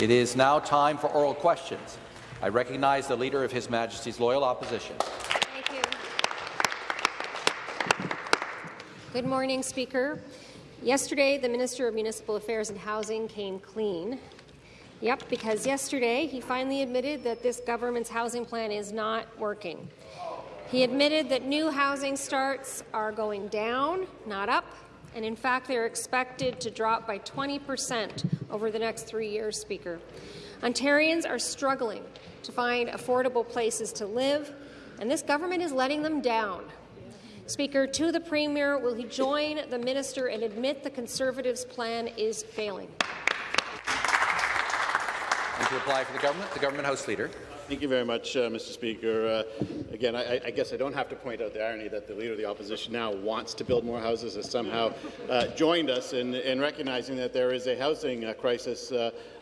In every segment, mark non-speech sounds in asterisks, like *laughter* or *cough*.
It is now time for oral questions. I recognize the Leader of His Majesty's Loyal Opposition. Thank you. Good morning, Speaker. Yesterday, the Minister of Municipal Affairs and Housing came clean. Yep, because yesterday he finally admitted that this government's housing plan is not working. He admitted that new housing starts are going down, not up, and in fact they're expected to drop by 20 percent over the next three years, Speaker. Ontarians are struggling to find affordable places to live, and this government is letting them down. Speaker, to the Premier, will he join the minister and admit the Conservatives' plan is failing? And to reply for the government, the government House Leader. Thank you very much, uh, Mr. Speaker. Uh, again, I, I, guess I don't have to point out the irony that the Leader of the Opposition now wants to build more houses, has somehow uh, joined us in, in, recognizing that there is a housing uh, crisis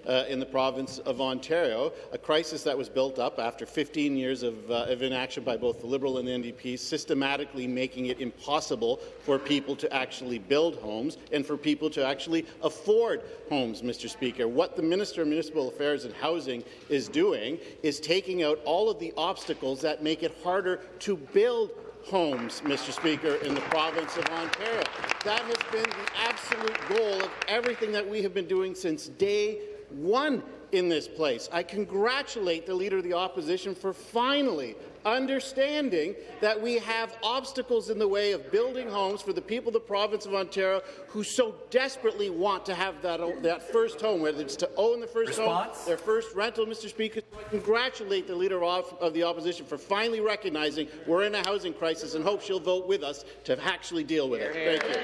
uh, in the province of Ontario, a crisis that was built up after 15 years of, uh, of inaction by both the Liberal and the NDP, systematically making it impossible for people to actually build homes and for people to actually afford homes, Mr. Speaker. What the Minister of Municipal Affairs and Housing is doing is taking out all of the obstacles that make it harder to build homes, Mr. Speaker, in the province of Ontario. That has been the absolute goal of everything that we have been doing since day one in this place. I congratulate the Leader of the Opposition for finally understanding that we have obstacles in the way of building homes for the people of the province of Ontario who so desperately want to have that, that first home, whether it's to own the first Response? home, their first rental, Mr. Speaker. I congratulate the Leader of, of the Opposition for finally recognizing we're in a housing crisis and hope she'll vote with us to actually deal with it. Thank you.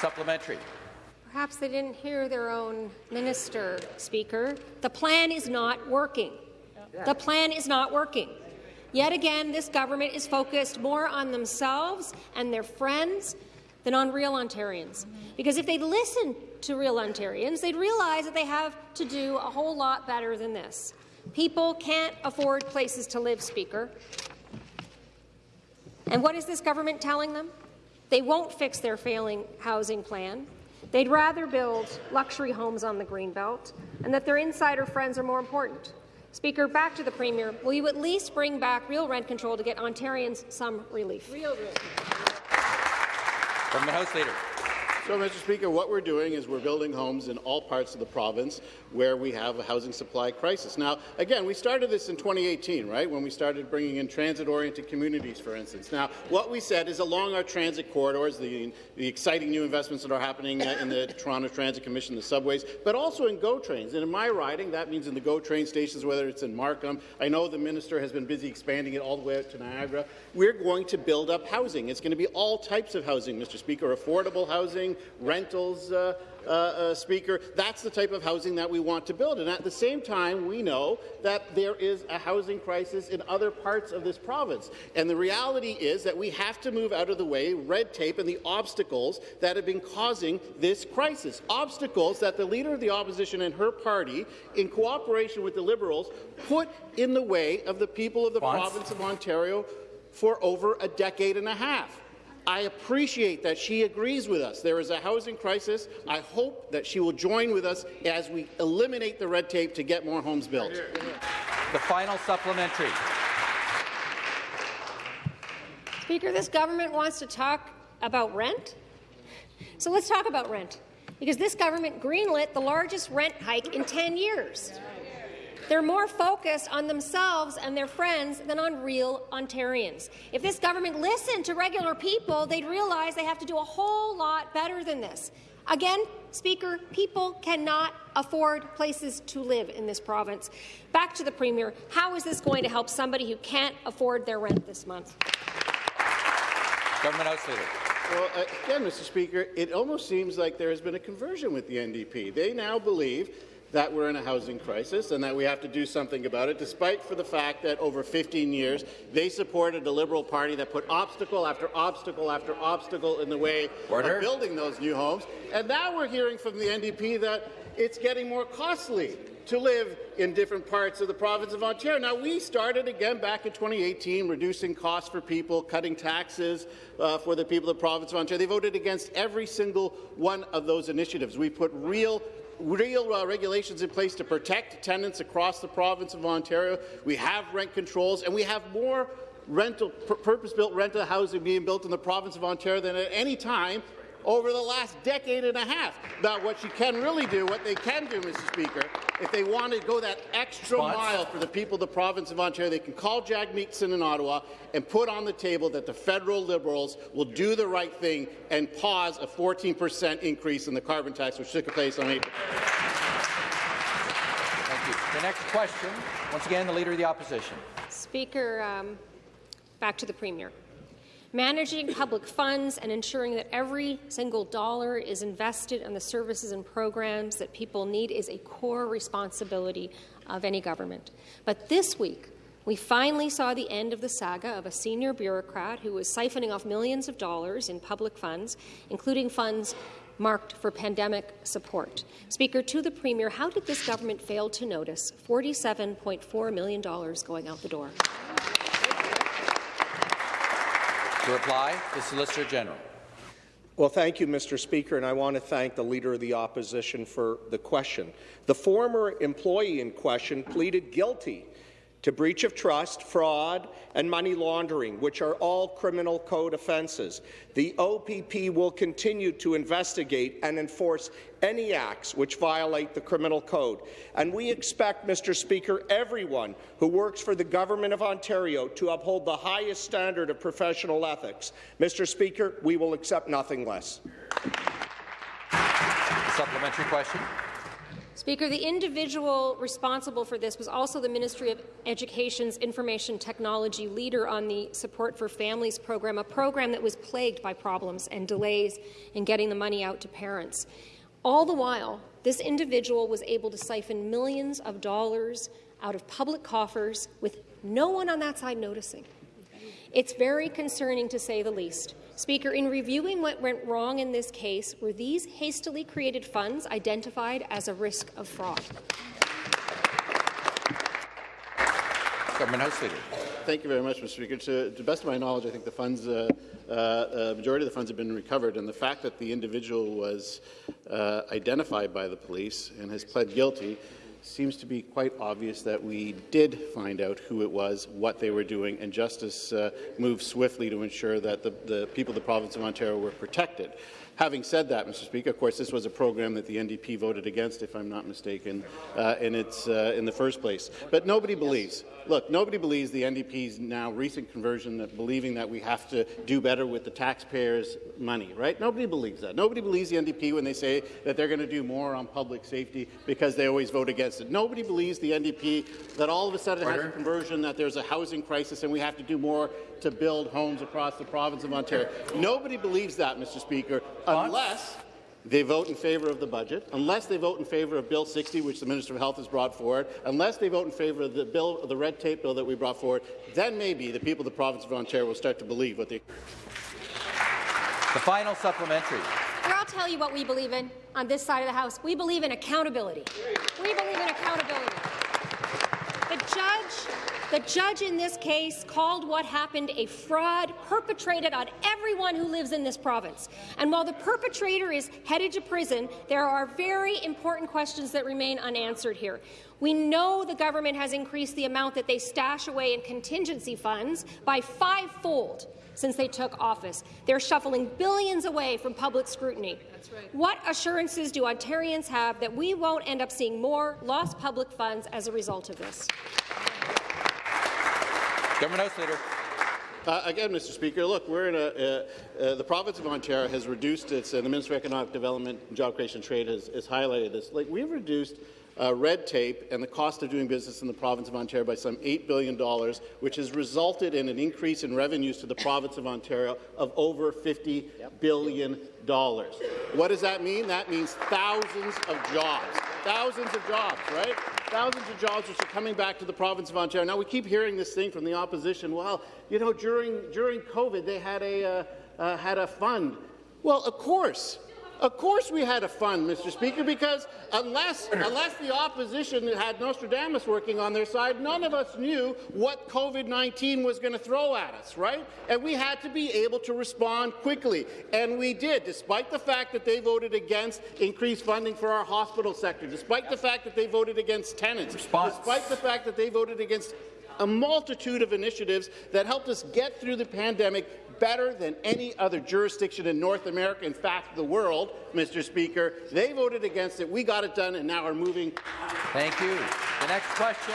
Supplementary. Perhaps they didn't hear their own minister, Speaker. The plan is not working. The plan is not working. Yet again, this government is focused more on themselves and their friends than on real Ontarians. Mm-hmm. Because if they'd listen to real Ontarians, they'd realize that they have to do a whole lot better than this. People can't afford places to live, Speaker. And what is this government telling them? They won't fix their failing housing plan. They'd rather build luxury homes on the Greenbelt and that their insider friends are more important. Speaker, back to the Premier. Will you at least bring back real rent control to get Ontarians some relief? Real rent. From the House Leader. So, Mr. Speaker, what we're doing is we're building homes in all parts of the province where we have a housing supply crisis. Now, again, we started this in 2018, right, when we started bringing in transit-oriented communities, for instance. Now, what we said is along our transit corridors, the, the exciting new investments that are happening in the *coughs* Toronto Transit Commission, the subways, but also in GO trains. And in my riding, that means in the GO train stations, whether it's in Markham. I know the minister has been busy expanding it all the way out to Niagara. We're going to build up housing. It's going to be all types of housing, Mr. Speaker, affordable housing, rentals, uh, uh, uh, Speaker. That's the type of housing that we want to build. And at the same time, we know that there is a housing crisis in other parts of this province. And the reality is that we have to move out of the way red tape and the obstacles that have been causing this crisis. Obstacles that the Leader of the Opposition and her party, in cooperation with the Liberals, put in the way of the people of the Once. province of Ontario for over a decade and a half. I appreciate that she agrees with us. There is a housing crisis. I hope that she will join with us as we eliminate the red tape to get more homes built. The final supplementary. Speaker, this government wants to talk about rent. So let's talk about rent. Because this government greenlit the largest rent hike in 10 years. They're more focused on themselves and their friends than on real Ontarians. If this government listened to regular people, they'd realize they have to do a whole lot better than this. Again, Speaker, people cannot afford places to live in this province. Back to the Premier. How is this going to help somebody who can't afford their rent this month? Government House Leader. Well, uh, again, Mr. Speaker, it almost seems like there has been a conversion with the NDP. They now believe that we're in a housing crisis and that we have to do something about it, despite for the fact that over 15 years they supported a Liberal Party that put obstacle after obstacle after obstacle in the way Order. of building those new homes. And now we're hearing from the NDP that it's getting more costly to live in different parts of the province of Ontario. Now, we started again back in 2018, reducing costs for people, cutting taxes uh, for the people of the province of Ontario. They voted against every single one of those initiatives. We put real real uh, regulations in place to protect tenants across the province of Ontario. We have rent controls, and we have more rental, purpose-built rental housing being built in the province of Ontario than at any time over the last decade and a half. Now, what you can really do, what they can do, Mr. Speaker, if they want to go that extra Response. mile for the people of the province of Ontario, they can call Jagmeet Singh in Ottawa and put on the table that the federal Liberals will do the right thing and pause a 14 per cent increase in the carbon tax, which took place on April. Thank you. The next question, once again, the Leader of the Opposition. Speaker, um, back to the Premier. Managing public funds and ensuring that every single dollar is invested in the services and programs that people need is a core responsibility of any government. But this week, we finally saw the end of the saga of a senior bureaucrat who was siphoning off millions of dollars in public funds, including funds marked for pandemic support. Speaker, to the Premier, how did this government fail to notice $47.4 million going out the door? To reply, the Solicitor General. Well, thank you, Mr. Speaker, and I want to thank the Leader of the Opposition for the question. The former employee in question pleaded guilty to breach of trust, fraud, and money laundering, which are all criminal code offences. The OPP will continue to investigate and enforce any acts which violate the criminal code. And we expect, Mr. Speaker, everyone who works for the Government of Ontario to uphold the highest standard of professional ethics. Mr. Speaker, we will accept nothing less. supplementary question. Speaker, the individual responsible for this was also the Ministry of Education's information technology leader on the Support for Families program, a program that was plagued by problems and delays in getting the money out to parents. All the while, this individual was able to siphon millions of dollars out of public coffers with no one on that side noticing. It's very concerning to say the least. Speaker, in reviewing what went wrong in this case, were these hastily created funds identified as a risk of fraud? Government House Leader. Thank you very much, Mr. Speaker. To, to the best of my knowledge, I think the funds, uh, uh, majority of the funds have been recovered, and the fact that the individual was uh, identified by the police and has pled guilty seems to be quite obvious that we did find out who it was, what they were doing, and justice uh, moved swiftly to ensure that the, the people of the province of Ontario were protected. Having said that, Mr. Speaker, of course, this was a program that the NDP voted against, if I'm not mistaken, uh, in, its, uh, in the first place. But nobody believes look, nobody believes the NDP's now recent conversion that believing that we have to do better with the taxpayers' money, right? Nobody believes that. Nobody believes the NDP when they say that they're going to do more on public safety because they always vote against it. Nobody believes the NDP that all of a sudden Order. has a conversion that there's a housing crisis and we have to do more to build homes across the province of Ontario. Nobody believes that, Mr. Speaker, unless they vote in favour of the budget, unless they vote in favour of Bill 60, which the Minister of Health has brought forward, unless they vote in favour of the bill, the red tape bill that we brought forward, then maybe the people of the province of Ontario will start to believe what they. The final supplementary. Here, I'll tell you what we believe in on this side of the House. We believe in accountability. We believe in accountability. The judge the judge in this case called what happened a fraud perpetrated on everyone who lives in this province. And while the perpetrator is headed to prison, there are very important questions that remain unanswered here. We know the government has increased the amount that they stash away in contingency funds by fivefold since they took office. They're shuffling billions away from public scrutiny. Right. What assurances do Ontarians have that we won't end up seeing more lost public funds as a result of this? Government House Leader. Uh, again, Mr. Speaker, look, we're in a, uh, uh, the province of Ontario has reduced its, and the Ministry of Economic Development and Job Creation and Trade has, has highlighted this. Like, we've reduced uh, red tape and the cost of doing business in the province of Ontario by some $8 billion, which has resulted in an increase in revenues to the province of Ontario of over 50 yep. billion dollars. What does that mean? That means thousands of jobs. Thousands of jobs, right? Thousands of jobs which are coming back to the province of Ontario. Now, we keep hearing this thing from the opposition, well, you know, during, during COVID, they had a, uh, uh, had a fund. Well, of course, Of course we had a fund, Mr. Speaker, because unless, unless the opposition had Nostradamus working on their side, none of us knew what COVID-19 was going to throw at us, right? And we had to be able to respond quickly, and we did, despite the fact that they voted against increased funding for our hospital sector, despite the fact that they voted against tenants, Response. despite the fact that they voted against a multitude of initiatives that helped us get through the pandemic better than any other jurisdiction in North America, in fact, the world, Mr. Speaker. They voted against it. We got it done, and now are moving. Thank you. The next question,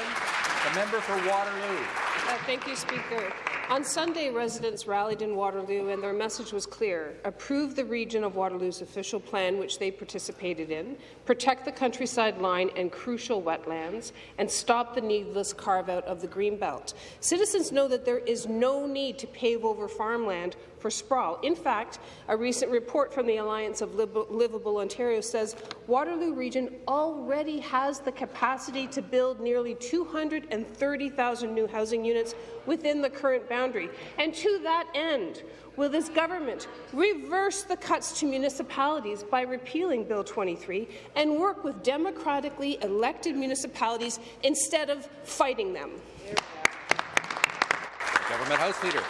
the member for Waterloo. Uh, thank you, Speaker. On Sunday, residents rallied in Waterloo, and their message was clear. Approve the region of Waterloo's official plan, which they participated in, protect the countryside line and crucial wetlands, and stop the needless carve-out of the Greenbelt. Citizens know that there is no need to pave over farmland for sprawl. In fact, a recent report from the Alliance of Livable Ontario says Waterloo Region already has the capacity to build nearly 230,000 new housing units within the current boundary. And to that end, will this government reverse the cuts to municipalities by repealing Bill 23 and work with democratically elected municipalities instead of fighting them? Government House Leader.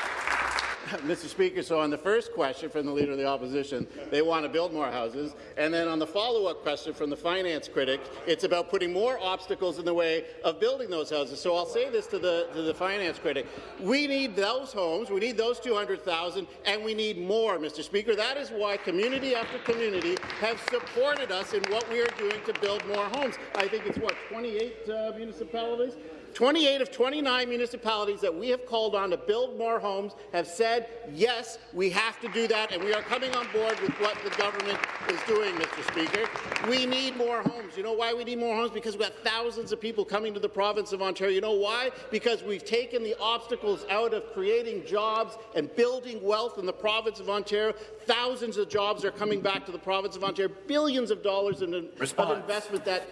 *laughs* Mr. Speaker, so on the first question from the Leader of the Opposition, they want to build more houses. And then on the follow-up question from the finance critic, it's about putting more obstacles in the way of building those houses. So I'll say this to the, to the finance critic. We need those homes, we need those 200,000, and we need more, Mr. Speaker. That is why community after community have supported us in what we are doing to build more homes. I think it's, what, 28 uh, municipalities? 28 of 29 municipalities that we have called on to build more homes have said, yes, we have to do that, and we are coming on board with what the government is doing, Mr. Speaker. We need more homes. You know why we need more homes? Because we've got thousands of people coming to the province of Ontario. You know why? Because we've taken the obstacles out of creating jobs and building wealth in the province of Ontario. Thousands of jobs are coming back to the province of Ontario, billions of dollars in, of investment that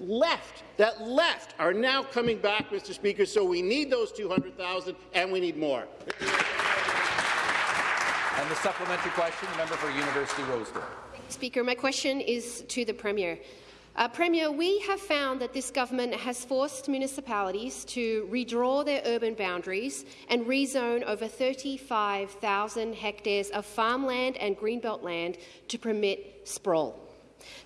left, that left, are now coming back, Mr. Speaker, so we need those 200,000 and we need more. And the supplementary question, the member for University Rosedale. Speaker, my question is to the Premier. Uh, Premier, we have found that this government has forced municipalities to redraw their urban boundaries and rezone over 35,000 hectares of farmland and greenbelt land to permit sprawl.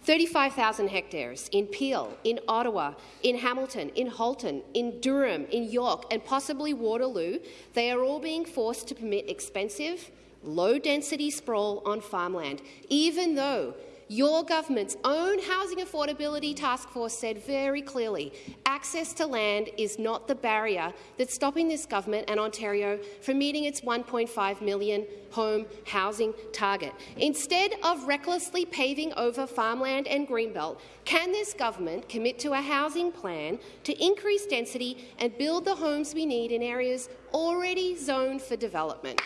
35,000 hectares in Peel, in Ottawa, in Hamilton, in Halton, in Durham, in York, and possibly Waterloo, they are all being forced to permit expensive, low-density sprawl on farmland, even though your government's own Housing Affordability Task Force said very clearly access to land is not the barrier that's stopping this government and Ontario from meeting its 1.5 million home housing target. Instead of recklessly paving over farmland and greenbelt, can this government commit to a housing plan to increase density and build the homes we need in areas already zoned for development?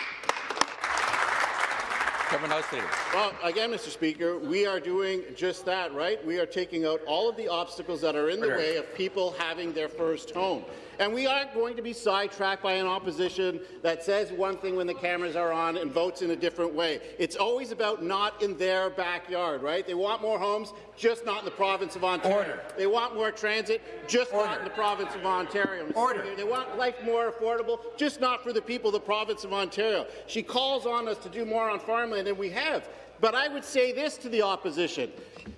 Government House Leader. Well, again, Mr. Speaker, we are doing just that, right? We are taking out all of the obstacles that are in the way of people having their first home. And we aren't going to be sidetracked by an opposition that says one thing when the cameras are on and votes in a different way. It's always about not in their backyard, right? They want more homes, just not in the province of Ontario. Order. They want more transit, just Order. not in the province of Ontario. Order. They want life more affordable, just not for the people of the province of Ontario. She calls on us to do more on farmland, and we have. But I would say this to the opposition.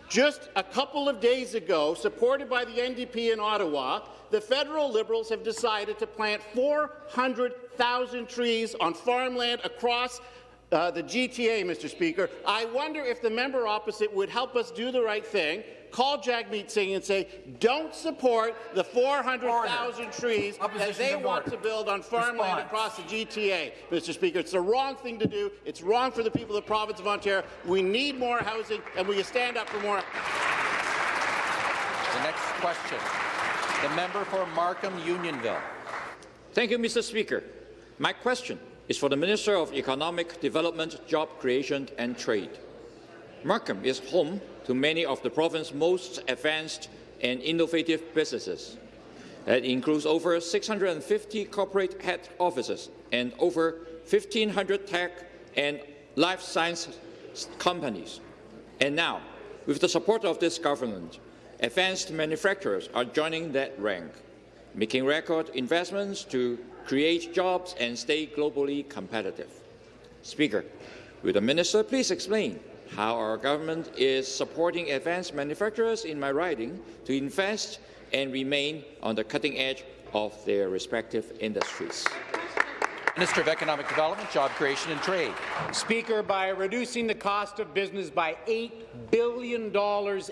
Just a couple of days ago, supported by the NDP in Ottawa, the federal Liberals have decided to plant 400,000 trees on farmland across uh, the GTA, Mr. Speaker. I wonder if the member opposite would help us do the right thing, call Jagmeet Singh and say, don't support the 400,000 trees that they want order. to build on farmland Response. across the GTA, Mr. Speaker. It's the wrong thing to do. It's wrong for the people of the province of Ontario. We need more housing, and we stand up for more. The next question, the member for Markham Unionville. Thank you, Mr. Speaker. My question is for the Minister of Economic Development, Job Creation and Trade. Markham is home to many of the province's most advanced and innovative businesses. That includes over 650 corporate head offices and over 1,500 tech and life science companies. And now, with the support of this government, advanced manufacturers are joining that rank, making record investments to create jobs and stay globally competitive. Speaker, will the minister please explain how our government is supporting advanced manufacturers in my riding to invest and remain on the cutting edge of their respective industries? Minister of Economic Development, Job Creation and Trade. Speaker, by reducing the cost of business by $8 billion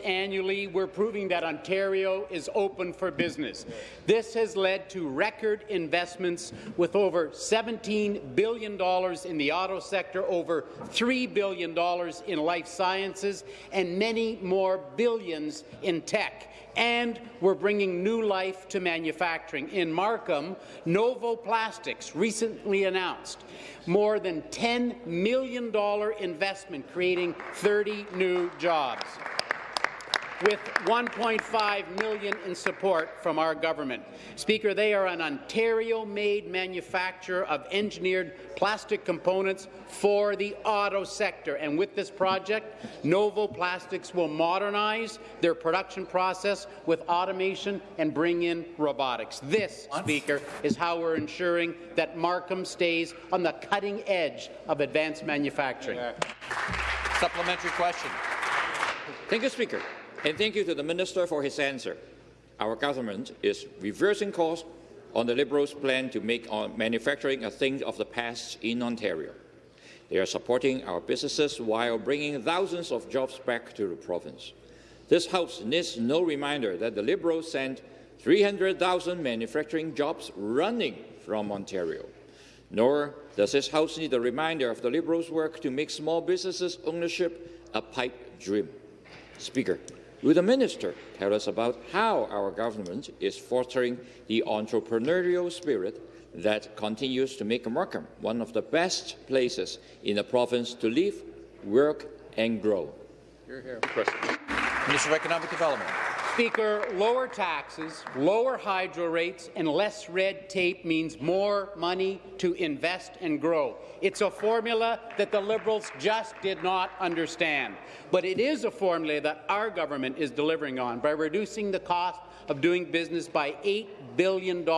annually, we're proving that Ontario is open for business. This has led to record investments with over $17 billion in the auto sector, over $3 billion in life sciences, and many more billions in tech and we're bringing new life to manufacturing. In Markham, Novo Plastics recently announced more than $10 million investment creating 30 new jobs with 1.5 million in support from our government. Speaker, they are an Ontario-made manufacturer of engineered plastic components for the auto sector. And with this project, Novo Plastics will modernize their production process with automation and bring in robotics. This, Speaker, is how we're ensuring that Markham stays on the cutting edge of advanced manufacturing. Supplementary question. Thank you, Speaker. And thank you to the Minister for his answer. Our government is reversing course on the Liberals' plan to make uh, manufacturing a thing of the past in Ontario. They are supporting our businesses while bringing thousands of jobs back to the province. This House needs no reminder that the Liberals sent 300,000 manufacturing jobs running from Ontario. Nor does this House need a reminder of the Liberals' work to make small businesses ownership a pipe dream. Speaker, Will the minister tell us about how our government is fostering the entrepreneurial spirit that continues to make Markham one of the best places in the province to live, work and grow? Here, here. Minister of Economic Development. Speaker, lower taxes, lower hydro rates, and less red tape means more money to invest and grow. It's a formula that the Liberals just did not understand. But it is a formula that our government is delivering on by reducing the cost of doing business by $8 billion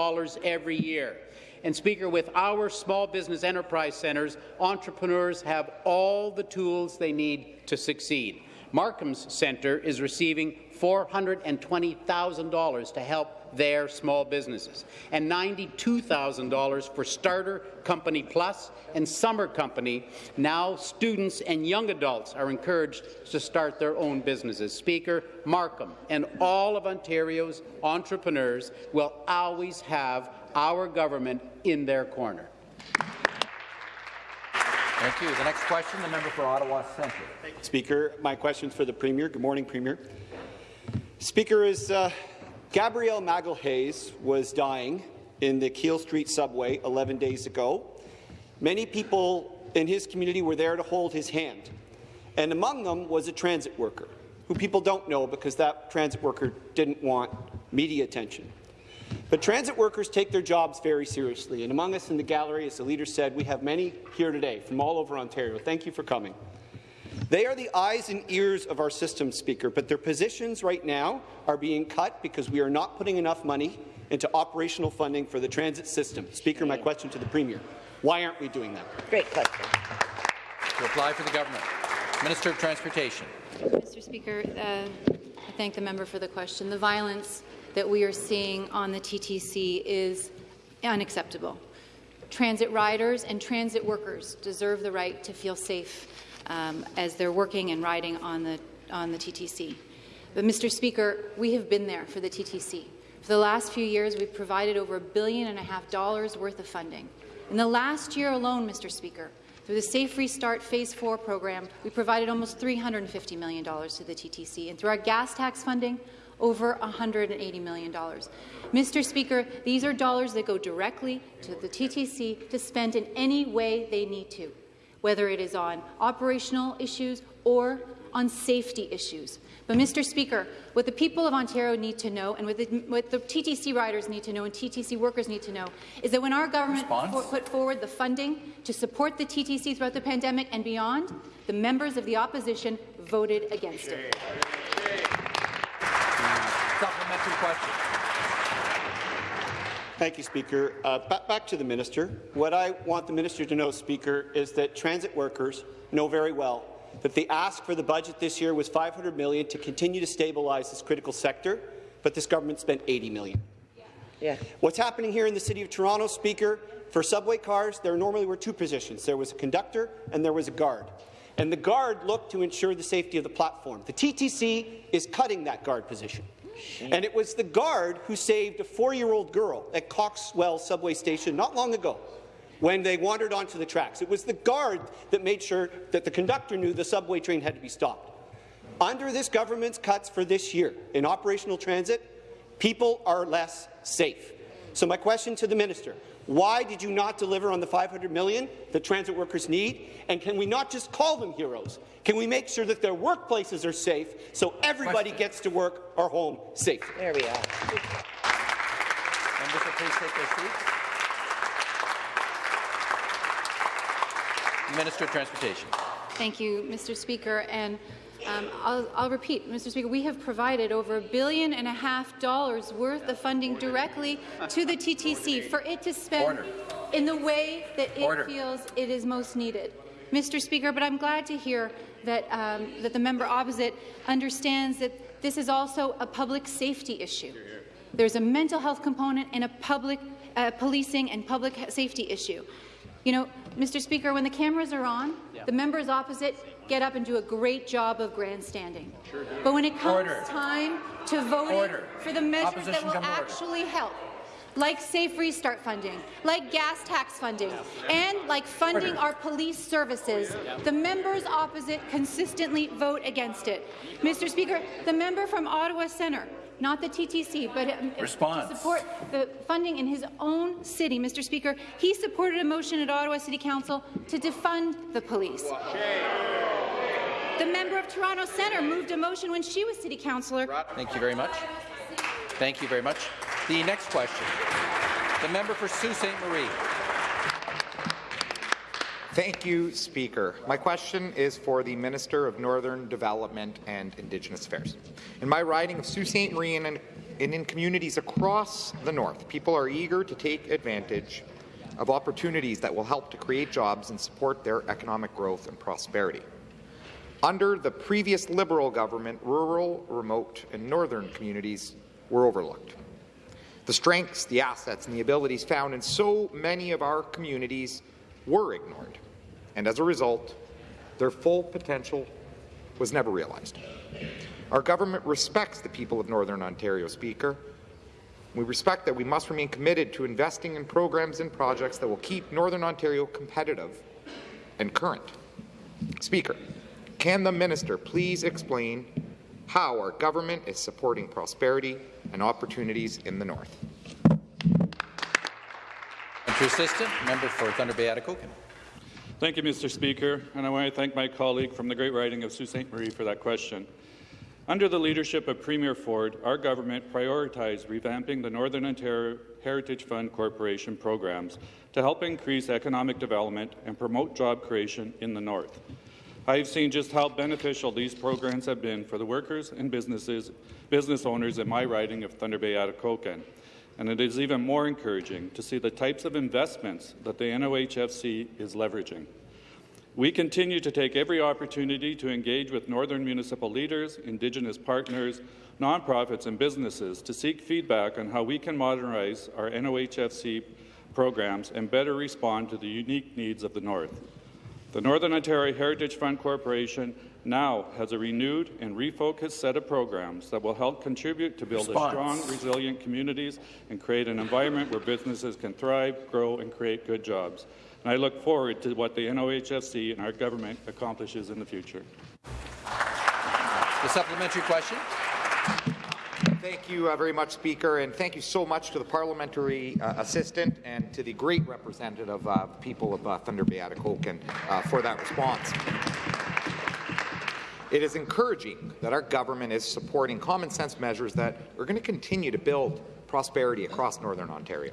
every year. And Speaker, with our small business enterprise centres, entrepreneurs have all the tools they need to succeed. Markham's Centre is receiving $420,000 to help their small businesses, and $92,000 for Starter Company Plus and Summer Company. Now students and young adults are encouraged to start their own businesses. Speaker, Markham and all of Ontario's entrepreneurs will always have our government in their corner. Thank you. The next question, the member for Ottawa Centre. Speaker, my question is for the Premier. Good morning, Premier. Speaker, as uh, Gabriel Magalhaes was dying in the Keele Street subway 11 days ago, many people in his community were there to hold his hand, and among them was a transit worker, who people don't know because that transit worker didn't want media attention. But transit workers take their jobs very seriously, and among us in the gallery, as the leader said, we have many here today from all over Ontario. Thank you for coming. They are the eyes and ears of our system, Speaker, but their positions right now are being cut because we are not putting enough money into operational funding for the transit system. Speaker, my question to the Premier, why aren't we doing that? Great question. To apply for the government. Minister of Transportation. Mr. Speaker, uh, I thank the member for the question. The violence that we are seeing on the TTC is unacceptable. Transit riders and transit workers deserve the right to feel safe um, as they're working and riding on the, on the TTC. But, Mr. Speaker, we have been there for the TTC. For the last few years, we've provided over a billion and a half dollars worth of funding. In the last year alone, Mr. Speaker, through the Safe Restart Phase 4 program, we provided almost $350 million to the TTC. And through our gas tax funding, over $180 million. Mr. Speaker, these are dollars that go directly to the TTC to spend in any way they need to whether it is on operational issues or on safety issues. But, Mr. Speaker, what the people of Ontario need to know, and what the, what the TTC riders need to know, and TTC workers need to know, is that when our government for, put forward the funding to support the TTC throughout the pandemic and beyond, the members of the opposition voted against it. Supplementary question. Thank you, Speaker. Uh, back to the minister. What I want the minister to know, Speaker, is that transit workers know very well that the ask for the budget this year was 500 million to continue to stabilize this critical sector, but this government spent 80 million. Yeah. What's happening here in the City of Toronto, Speaker, for subway cars, there normally were two positions. There was a conductor and there was a guard. And the guard looked to ensure the safety of the platform. The TTC is cutting that guard position. And it was the guard who saved a four-year-old girl at Coxwell subway station not long ago when they wandered onto the tracks. It was the guard that made sure that the conductor knew the subway train had to be stopped. Under this government's cuts for this year in operational transit, people are less safe. So my question to the minister, why did you not deliver on the 500 million that transit workers need? And can we not just call them heroes? Can we make sure that their workplaces are safe so everybody question. gets to work or home safe? There we are. Members, please take their seats. Minister of Transportation. Thank you, Mr. Speaker. And um, I'll, I'll, repeat, Mr. Speaker, we have provided over a billion and a half dollars worth of funding directly to the TTC for it to spend Order. in the way that it Order. feels it is most needed. Mr. Speaker, but I'm glad to hear that, um, that the member opposite understands that this is also a public safety issue. There's a mental health component and a public uh, policing and public safety issue. You know, Mr. Speaker, when the cameras are on, yeah. the members opposite get up and do a great job of grandstanding. Sure but when it comes order. time to voting for the measures Opposition that will actually order. help, like Safe Restart funding, like gas tax funding, and like funding our police services, the members opposite consistently vote against it. Mr. Speaker, the member from Ottawa Centre not the TTC, but um, Response. to support the funding in his own city. Mr. Speaker, he supported a motion at Ottawa City Council to defund the police. The member of Toronto Centre moved a motion when she was city councillor. Thank you very much. Thank you very much. The next question, the member for Sault Ste. Marie. Thank you, Speaker. My question is for the Minister of Northern Development and Indigenous Affairs. In my riding of Sault Ste. Marie and in, in communities across the North, people are eager to take advantage of opportunities that will help to create jobs and support their economic growth and prosperity. Under the previous Liberal government, rural, remote, and northern communities were overlooked. The strengths, the assets, and the abilities found in so many of our communities were ignored and as a result, their full potential was never realized. Our government respects the people of Northern Ontario, Speaker. We respect that we must remain committed to investing in programs and projects that will keep Northern Ontario competitive and current. Speaker, can the minister please explain how our government is supporting prosperity and opportunities in the North? Assistant, member for Thunder Bay Atikokan. Thank you, Mr. Speaker, and I want to thank my colleague from the Great Riding of Sault Ste. Marie for that question. Under the leadership of Premier Ford, our government prioritized revamping the Northern Ontario Heritage Fund Corporation programs to help increase economic development and promote job creation in the North. I have seen just how beneficial these programs have been for the workers and businesses, business owners in my riding of Thunder Bay Atikokan and it is even more encouraging to see the types of investments that the NOHFC is leveraging. We continue to take every opportunity to engage with Northern municipal leaders, Indigenous partners, nonprofits and businesses to seek feedback on how we can modernize our NOHFC programs and better respond to the unique needs of the North. The Northern Ontario Heritage Fund Corporation now has a renewed and refocused set of programs that will help contribute to build Response. strong, resilient communities and create an environment where businesses can thrive, grow, and create good jobs. And I look forward to what the NOHFC and our government accomplishes in the future. The supplementary question. Thank you uh, very much, Speaker, and thank you so much to the parliamentary uh, assistant and to the great representative uh, people of uh, Thunder Bay Atikokan uh, for that response. It is encouraging that our government is supporting common sense measures that are going to continue to build prosperity across Northern Ontario.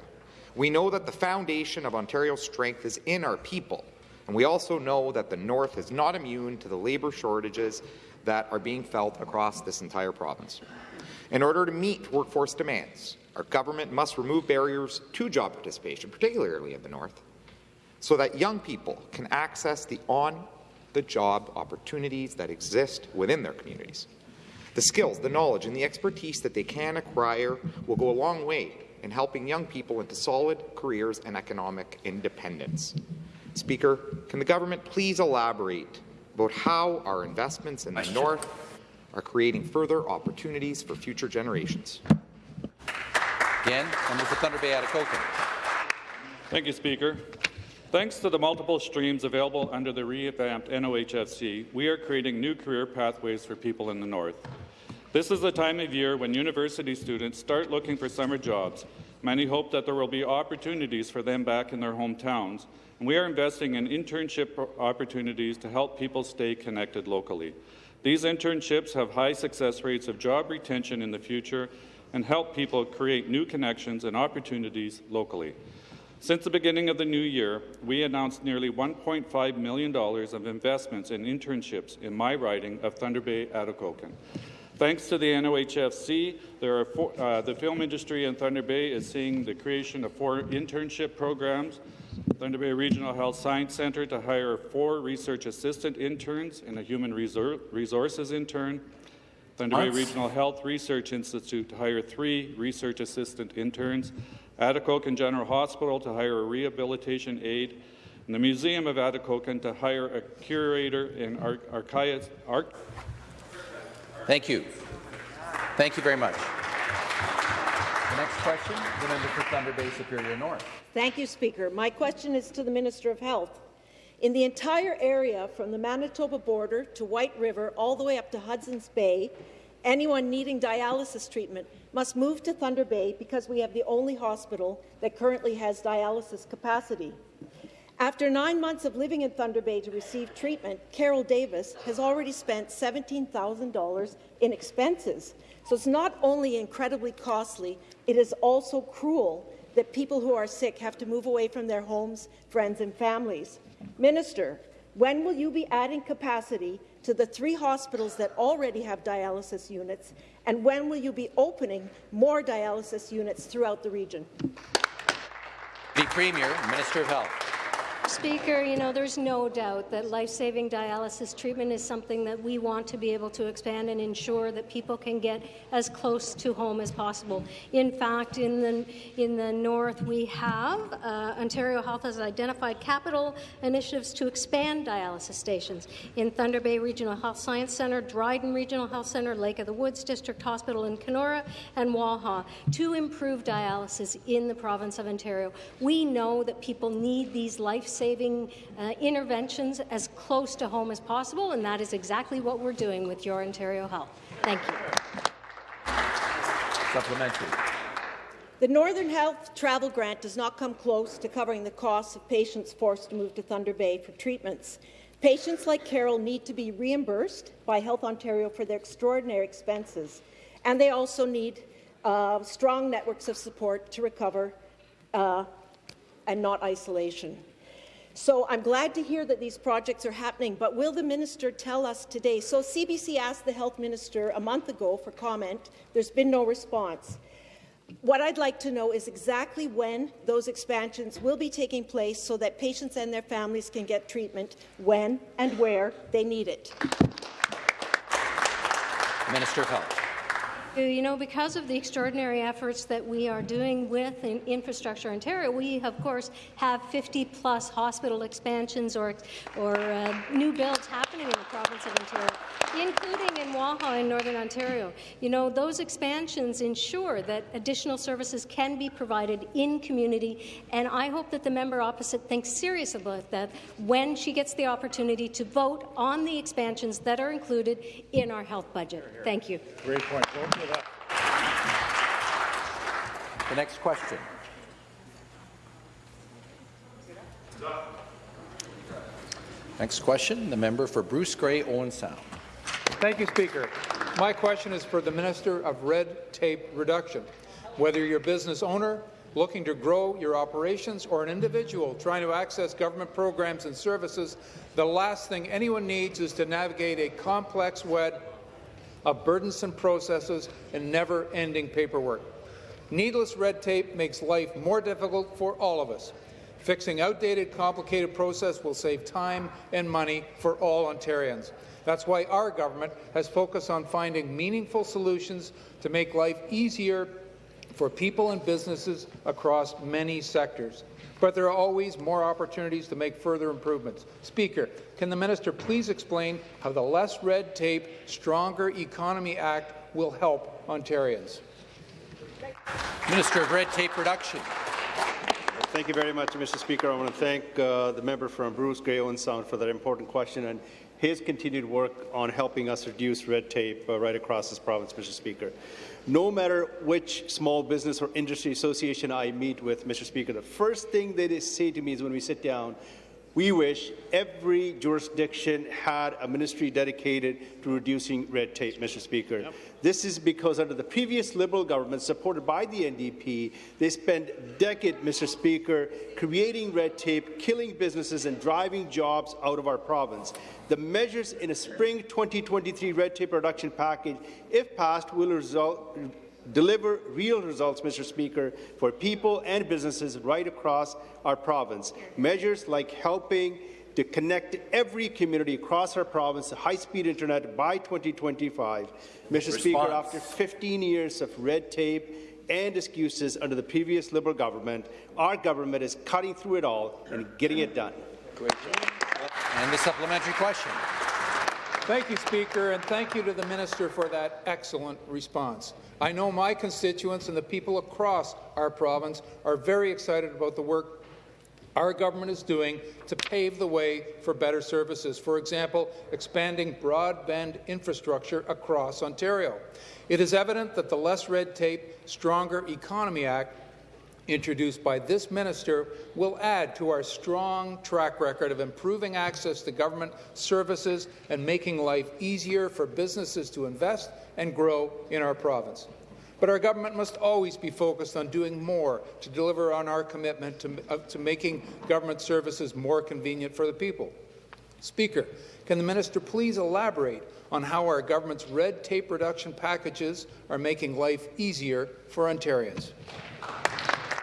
We know that the foundation of Ontario's strength is in our people, and we also know that the North is not immune to the labour shortages that are being felt across this entire province. In order to meet workforce demands, our government must remove barriers to job participation, particularly in the North, so that young people can access the on-the-job opportunities that exist within their communities. The skills, the knowledge, and the expertise that they can acquire will go a long way in helping young people into solid careers and economic independence. Speaker, can the government please elaborate about how our investments in the North are creating further opportunities for future generations? Again, member for Thunder Bay Atikokan. Thank you, Speaker. Thanks to the multiple streams available under the revamped NOHFC, we are creating new career pathways for people in the North. This is the time of year when university students start looking for summer jobs. Many hope that there will be opportunities for them back in their hometowns, and we are investing in internship opportunities to help people stay connected locally. These internships have high success rates of job retention in the future and help people create new connections and opportunities locally. Since the beginning of the new year, we announced nearly $1.5 million of investments in internships in my riding of Thunder Bay Atikokan. Thanks to the NOHFC, there are four, uh, the film industry in Thunder Bay is seeing the creation of four internship programs. Thunder Bay Regional Health Science Centre to hire four research assistant interns and a human resor resources intern. Thunder Bay Regional Health Research Institute to hire three research assistant interns. Atikokan General Hospital to hire a rehabilitation aide. And the Museum of Atikokan to hire a curator and ar archivist. Ar Thank you. Thank you very much. The next question, the member for Thunder Bay Superior North. Thank you, Speaker. My question is to the Minister of Health. In the entire area from the Manitoba border to White River all the way up to Hudson's Bay, anyone needing dialysis treatment must move to Thunder Bay because we have the only hospital that currently has dialysis capacity. After nine months of living in Thunder Bay to receive treatment, Carol Davis has already spent $17,000 in expenses. So it's not only incredibly costly, it is also cruel that people who are sick have to move away from their homes, friends and families. Minister, when will you be adding capacity to the three hospitals that already have dialysis units, and when will you be opening more dialysis units throughout the region? The Premier, Minister of Health. Speaker, you know, there's no doubt that life-saving dialysis treatment is something that we want to be able to expand and ensure that people can get as close to home as possible. In fact, in the, in the north, we have uh, Ontario Health has identified capital initiatives to expand dialysis stations in Thunder Bay Regional Health Science Centre, Dryden Regional Health Centre, Lake of the Woods District Hospital in Kenora, and Waha to improve dialysis in the province of Ontario. We know that people need these life life-saving uh, interventions as close to home as possible, and that is exactly what we're doing with Your Ontario Health. Thank you. Supplementary. The Northern Health Travel Grant does not come close to covering the costs of patients forced to move to Thunder Bay for treatments. Patients like Carol need to be reimbursed by Health Ontario for their extraordinary expenses, and they also need uh, strong networks of support to recover uh, and not isolation. So I'm glad to hear that these projects are happening, but will the minister tell us today? So CBC asked the health minister a month ago for comment. There's been no response. What I'd like to know is exactly when those expansions will be taking place so that patients and their families can get treatment when and where they need it. Minister of Health. You know, because of the extraordinary efforts that we are doing with in Infrastructure Ontario, we, of course, have 50-plus hospital expansions or, or uh, new builds happening in the province of Ontario, including in Waha in Northern Ontario. You know, those expansions ensure that additional services can be provided in community, and I hope that the member opposite thinks seriously about that when she gets the opportunity to vote on the expansions that are included in our health budget. Thank you. Great point. The next question. Next question, the member for Bruce Grey, Owen Sound. Thank you, Speaker. My question is for the Minister of Red Tape Reduction. Whether you're a business owner, looking to grow your operations or an individual trying to access government programs and services, the last thing anyone needs is to navigate a complex web of burdensome processes and never-ending paperwork. Needless red tape makes life more difficult for all of us. Fixing outdated, complicated process will save time and money for all Ontarians. That's why our government has focused on finding meaningful solutions to make life easier for people and businesses across many sectors. But there are always more opportunities to make further improvements. Speaker, can the minister please explain how the Less Red Tape, Stronger Economy Act will help Ontarians? Minister of Red Tape Reduction. Thank you very much, Mr. Speaker. I want to thank uh, the member from Bruce Grey Owen Sound for that important question and his continued work on helping us reduce red tape uh, right across this province, Mr. Speaker. No matter which small business or industry association I meet with, Mr. Speaker, the first thing they say to me is when we sit down, we wish every jurisdiction had a ministry dedicated to reducing red tape, Mr. Speaker. Yep. This is because under the previous Liberal government, supported by the NDP, they spent decades, Mr. Speaker, creating red tape, killing businesses and driving jobs out of our province. The measures in a spring 2023 red tape reduction package, if passed, will result deliver real results, Mr. Speaker, for people and businesses right across our province. Measures like helping to connect every community across our province to high-speed internet by 2025. Mr. Response. Speaker, after 15 years of red tape and excuses under the previous Liberal government, our government is cutting through it all and getting it done. And the supplementary question. Thank you, Speaker, and thank you to the Minister for that excellent response. I know my constituents and the people across our province are very excited about the work our government is doing to pave the way for better services. For example, expanding broadband infrastructure across Ontario. It is evident that the Less Red Tape, Stronger Economy Act introduced by this minister will add to our strong track record of improving access to government services and making life easier for businesses to invest and grow in our province. But our government must always be focused on doing more to deliver on our commitment to, uh, to making government services more convenient for the people. Speaker, can the minister please elaborate on how our government's red tape reduction packages are making life easier for Ontarians?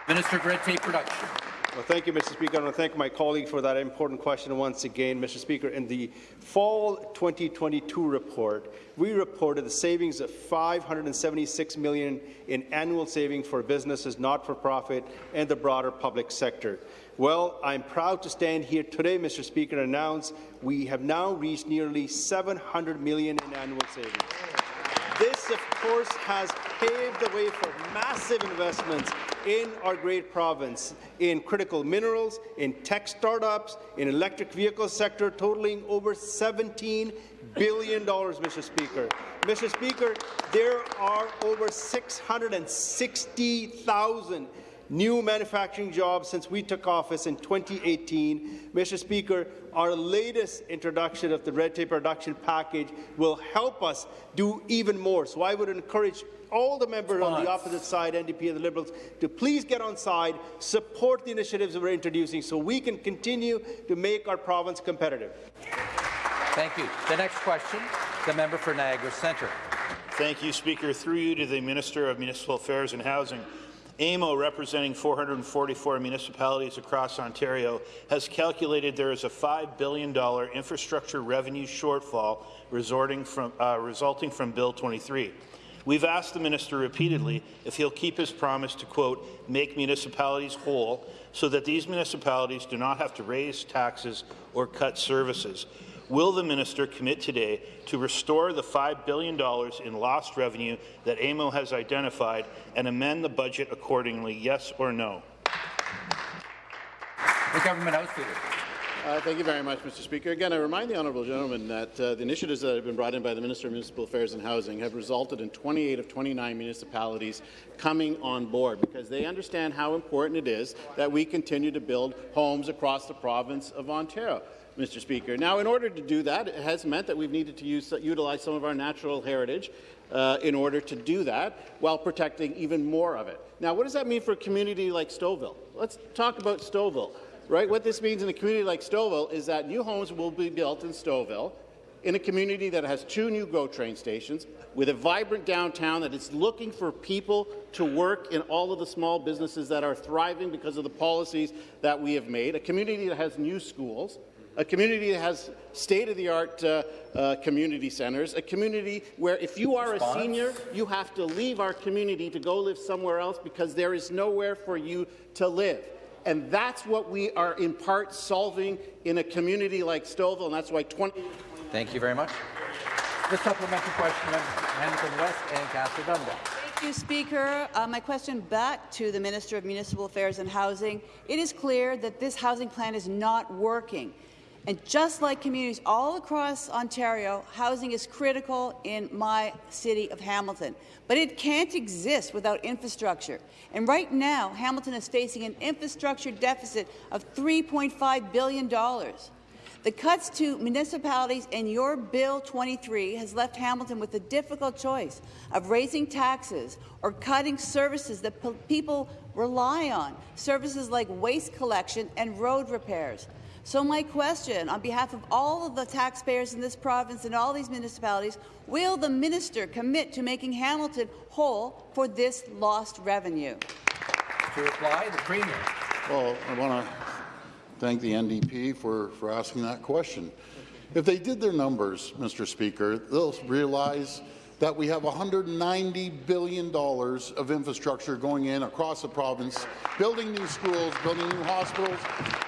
Minister of Red Tape Reduction. Well, thank you, Mr. Speaker. I want to thank my colleague for that important question once again, Mr. Speaker. In the fall 2022 report, we reported the savings of 576 million in annual savings for businesses, not-for-profit, and the broader public sector. Well, I'm proud to stand here today, Mr. Speaker, and announce we have now reached nearly 700 million in annual savings. This, of course, has paved the way for massive investments in our great province in critical minerals, in tech startups, in electric vehicle sector, totaling over $17 billion, Mr. Speaker. Mr. Speaker, there are over 660,000 new manufacturing jobs since we took office in 2018. Mr. Speaker, our latest introduction of the red tape reduction package will help us do even more. So I would encourage all the members Response. on the opposite side, NDP and the Liberals, to please get on side, support the initiatives we're introducing so we can continue to make our province competitive. Thank you. The next question, the member for Niagara Centre. Thank you, Speaker. Through you to the Minister of Municipal Affairs and Housing. AMO, representing 444 municipalities across Ontario, has calculated there is a $5 billion infrastructure revenue shortfall from, uh, resulting from Bill 23. We've asked the minister repeatedly if he'll keep his promise to, quote, make municipalities whole so that these municipalities do not have to raise taxes or cut services. Will the minister commit today to restore the $5 billion in lost revenue that AMO has identified and amend the budget accordingly, yes or no? The government House Leader. Uh, thank you very much, Mr. Speaker. Again, I remind the honourable gentleman that uh, the initiatives that have been brought in by the Minister of Municipal Affairs and Housing have resulted in 28 of 29 municipalities coming on board because they understand how important it is that we continue to build homes across the province of Ontario. Mr. Speaker. Now, in order to do that, it has meant that we've needed to use, utilize some of our natural heritage uh, in order to do that while protecting even more of it. Now, what does that mean for a community like Stouffville? Let's talk about Stouffville. Right? What this means in a community like Stouffville is that new homes will be built in Stouffville in a community that has two new GO train stations, with a vibrant downtown that is looking for people to work in all of the small businesses that are thriving because of the policies that we have made, a community that has new schools, a community that has state-of-the-art uh, uh, community centres, a community where if you are a senior, you have to leave our community to go live somewhere else because there is nowhere for you to live. And that's what we are in part solving in a community like Stouffville, and that's why 20. Thank you very much. The supplementary question, Hamilton West Ancaster Dundas. Thank you, Speaker. Uh, my question back to the Minister of Municipal Affairs and Housing. It is clear that this housing plan is not working. And just like communities all across Ontario, housing is critical in my city of Hamilton. But it can't exist without infrastructure. And right now, Hamilton is facing an infrastructure deficit of $3.5 billion. The cuts to municipalities in your Bill 23 has left Hamilton with the difficult choice of raising taxes or cutting services that people rely on, services like waste collection and road repairs. So my question, on behalf of all of the taxpayers in this province and all these municipalities, will the minister commit to making Hamilton whole for this lost revenue? To reply, the Premier. Well, I want to thank the NDP for, for asking that question. If they did their numbers, Mr. Speaker, they'll realize that we have $190 billion of infrastructure going in across the province, building new schools, building new hospitals,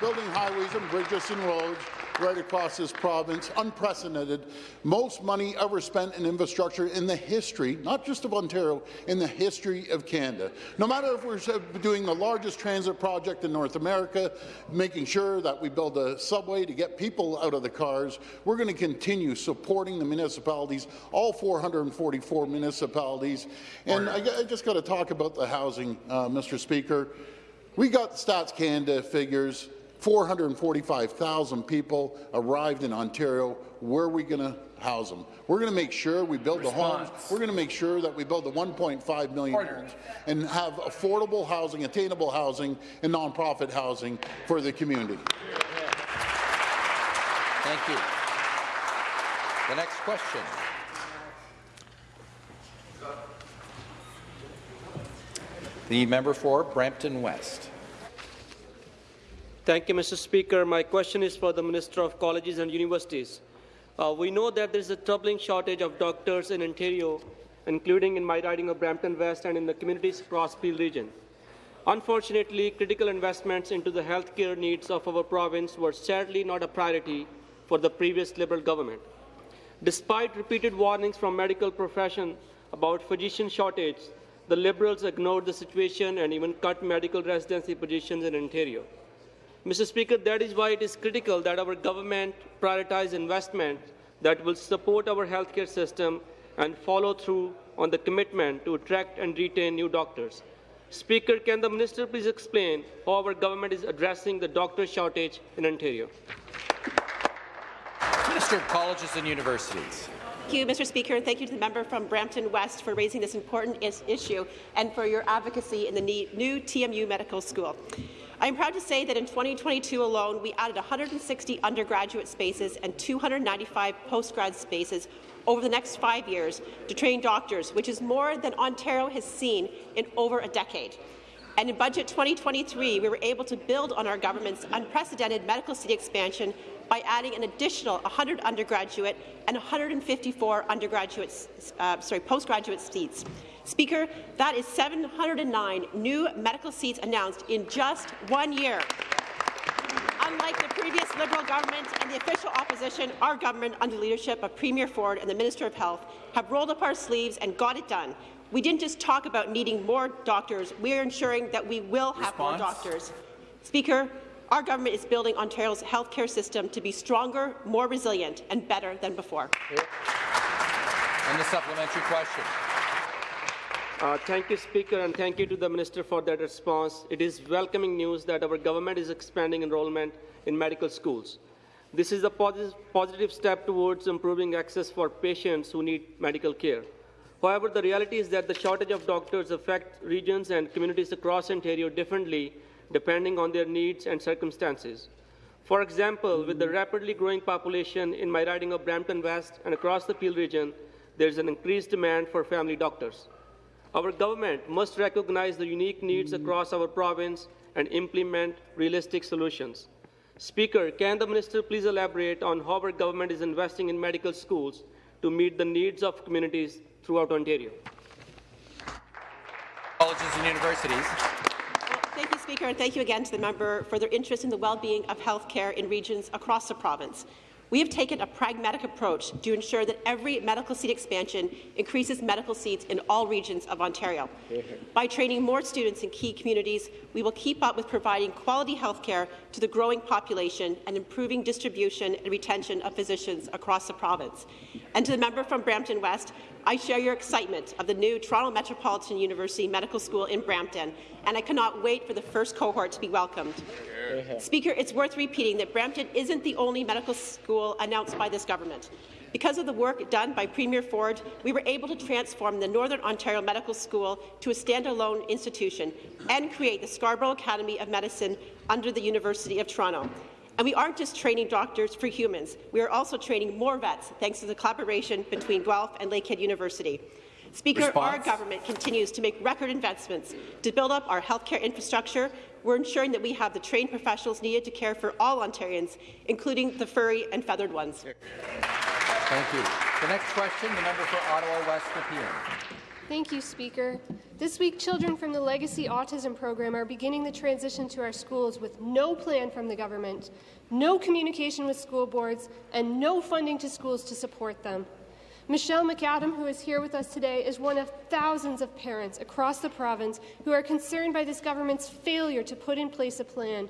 building highways and bridges and roads, right across this province, unprecedented. Most money ever spent in infrastructure in the history, not just of Ontario, in the history of Canada. No matter if we're doing the largest transit project in North America, making sure that we build a subway to get people out of the cars, we're going to continue supporting the municipalities, all 444 municipalities. And I, I just got to talk about the housing, uh, Mr. Speaker. We got the Stats Canada figures 445,000 people arrived in Ontario. Where are we going to house them? We're going to make sure we build Response. the homes. We're going to make sure that we build the 1.5 million homes and have affordable housing, attainable housing, and nonprofit housing for the community. Thank you. The next question. The member for Brampton West. Thank you, Mr. Speaker. My question is for the Minister of Colleges and Universities. Uh, we know that there is a troubling shortage of doctors in Ontario, including in my riding of Brampton West and in the communities across Peel region. Unfortunately, critical investments into the healthcare needs of our province were sadly not a priority for the previous Liberal government. Despite repeated warnings from medical profession about physician shortage, the Liberals ignored the situation and even cut medical residency positions in Ontario. Mr. Speaker, that is why it is critical that our government prioritize investment that will support our healthcare system and follow through on the commitment to attract and retain new doctors. Speaker, can the minister please explain how our government is addressing the doctor shortage in Ontario? Minister of Colleges and Universities. Thank you, Mr. Speaker, and thank you to the member from Brampton West for raising this important is issue and for your advocacy in the new TMU Medical School. I am proud to say that in 2022 alone, we added 160 undergraduate spaces and 295 postgrad spaces over the next five years to train doctors, which is more than Ontario has seen in over a decade. And in Budget 2023, we were able to build on our government's unprecedented medical city expansion by adding an additional 100 undergraduate and 154 undergraduate, uh, sorry, postgraduate seats. Speaker, that is 709 new medical seats announced in just one year. Unlike the previous Liberal government and the official opposition, our government, under the leadership of Premier Ford and the Minister of Health, have rolled up our sleeves and got it done. We didn't just talk about needing more doctors, we are ensuring that we will have Response? more doctors. Speaker, our government is building Ontario's healthcare system to be stronger, more resilient, and better than before. And the supplementary question. Uh, thank you, Speaker, and thank you to the Minister for that response. It is welcoming news that our government is expanding enrollment in medical schools. This is a posi positive step towards improving access for patients who need medical care. However, the reality is that the shortage of doctors affects regions and communities across Ontario differently depending on their needs and circumstances. For example, with the rapidly growing population in my riding of Brampton West and across the Peel region, there is an increased demand for family doctors. Our government must recognize the unique needs across our province and implement realistic solutions. Speaker, can the minister please elaborate on how our government is investing in medical schools to meet the needs of communities throughout Ontario? Colleges and universities. Speaker, and thank you again to the member for their interest in the well-being of health care in regions across the province. We have taken a pragmatic approach to ensure that every medical seat expansion increases medical seats in all regions of Ontario. By training more students in key communities, we will keep up with providing quality health care to the growing population and improving distribution and retention of physicians across the province. And to the member from Brampton West, I share your excitement of the new Toronto Metropolitan University Medical School in Brampton, and I cannot wait for the first cohort to be welcomed. Speaker, it's worth repeating that Brampton isn't the only medical school announced by this government. Because of the work done by Premier Ford, we were able to transform the Northern Ontario Medical School to a standalone institution and create the Scarborough Academy of Medicine under the University of Toronto. And we aren't just training doctors for humans, we are also training more vets thanks to the collaboration between Guelph and Lakehead University. Speaker, Response. our government continues to make record investments to build up our healthcare infrastructure. We're ensuring that we have the trained professionals needed to care for all Ontarians, including the furry and feathered ones. Thank you. The next question, the member for Ottawa West Nepean. Thank you, Speaker. This week, children from the Legacy Autism Program are beginning the transition to our schools with no plan from the government, no communication with school boards, and no funding to schools to support them. Michelle McAdam, who is here with us today, is one of thousands of parents across the province who are concerned by this government's failure to put in place a plan.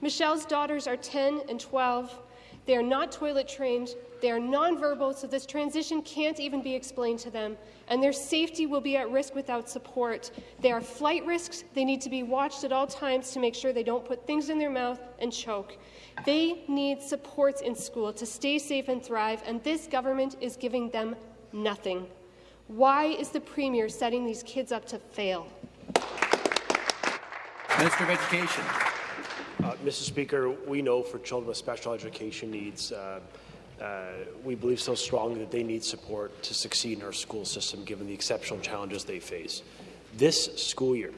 Michelle's daughters are 10 and 12. They are not toilet trained. They are nonverbal, so this transition can't even be explained to them, and their safety will be at risk without support. They are flight risks. They need to be watched at all times to make sure they don't put things in their mouth and choke. They need supports in school to stay safe and thrive, and this government is giving them nothing. Why is the Premier setting these kids up to fail? Minister of Education. Uh, Mr. Speaker, we know for children with special education needs, uh, uh, we believe so strongly that they need support to succeed in our school system given the exceptional challenges they face. This school year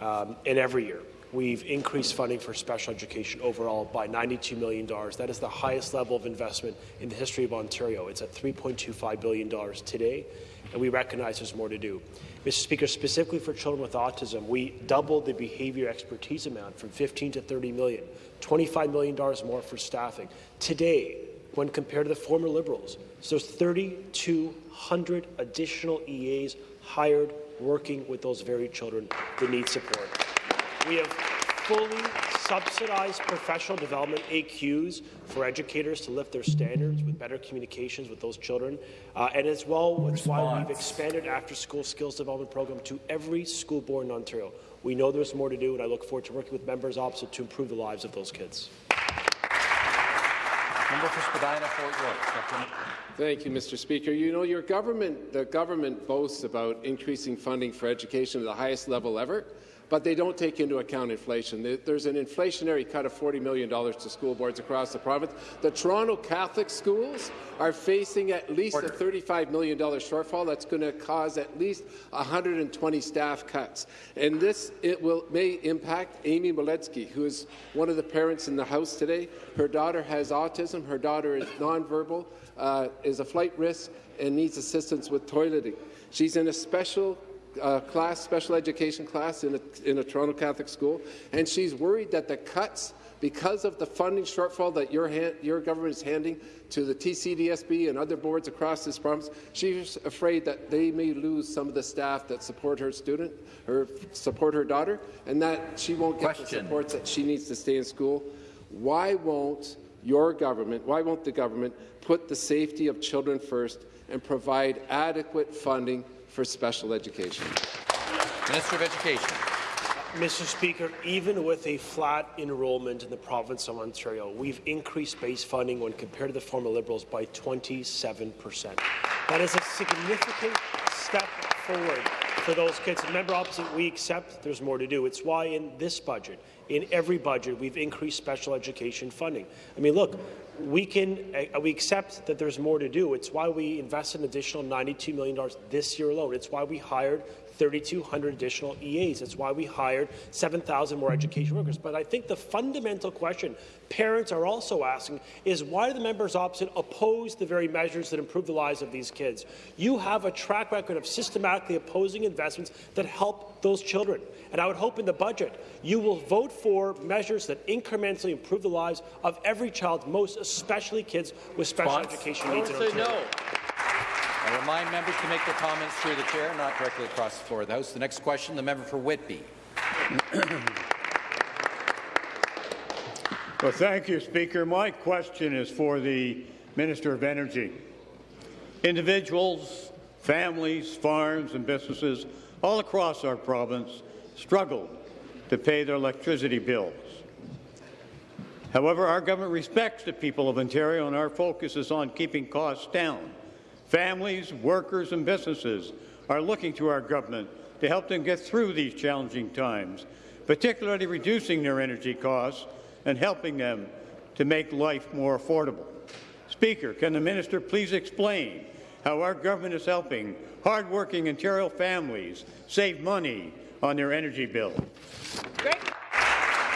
um, and every year, we've increased funding for special education overall by $92 million. That is the highest level of investment in the history of Ontario. It's at $3.25 billion today, and we recognize there's more to do. Mr. Speaker, specifically for children with autism, we doubled the behavior expertise amount from 15 to 30 million, $25 million more for staffing. Today, when compared to the former Liberals, so there's 3,200 additional EAs hired working with those very children that need support. We have fully subsidized professional development AQs for educators to lift their standards with better communications with those children. Uh, and as well, that's why we've expanded after-school skills development program to every school board in Ontario. We know there's more to do, and I look forward to working with members opposite to improve the lives of those kids. Member for Spadina, Fort York. Thank you, Mr. Speaker. You know, your government, the government boasts about increasing funding for education to the highest level ever, but they don't take into account inflation. There's an inflationary cut of $40 million to school boards across the province. The Toronto Catholic schools are facing at least Order. a $35 million shortfall. That's going to cause at least 120 staff cuts. And this it will may impact Amy Moletsky, who is one of the parents in the House today. Her daughter has autism. Her daughter is nonverbal, uh, is a flight risk, and needs assistance with toileting. She's in a special uh, class, special education class in a, in a Toronto Catholic school, and she's worried that the cuts because of the funding shortfall that your, hand, your government is handing to the TCDSB and other boards across this province, she's afraid that they may lose some of the staff that support her student, or support her daughter, and that she won't get Question. the supports that she needs to stay in school. Why won't your government, why won't the government put the safety of children first and provide adequate funding for special education? Minister of Education. Mr. Speaker, even with a flat enrollment in the province of Ontario, we've increased base funding when compared to the former Liberals by 27 percent. That is a significant step forward for those kids. And member opposite, we accept there's more to do. It's why in this budget, in every budget, we've increased special education funding. I mean, look, we can uh, we accept that there's more to do. It's why we invested an additional $92 million this year alone. It's why we hired 3,200 additional EAs. That's why we hired 7,000 more education workers. But I think the fundamental question parents are also asking is why do the members opposite oppose the very measures that improve the lives of these kids? You have a track record of systematically opposing investments that help those children. And I would hope in the budget you will vote for measures that incrementally improve the lives of every child, most especially kids with special Response? education needs in Say Ontario. no. I remind members to make their comments through the chair, not directly across the floor of the House. The next question, the member for Whitby. *coughs* Well, thank you, Speaker. My question is for the Minister of Energy. Individuals, families, farms and businesses all across our province struggle to pay their electricity bills. However, our government respects the people of Ontario and our focus is on keeping costs down. Families, workers and businesses are looking to our government to help them get through these challenging times, particularly reducing their energy costs and helping them to make life more affordable. Speaker, can the minister please explain how our government is helping hardworking Ontario families save money on their energy bill? Great.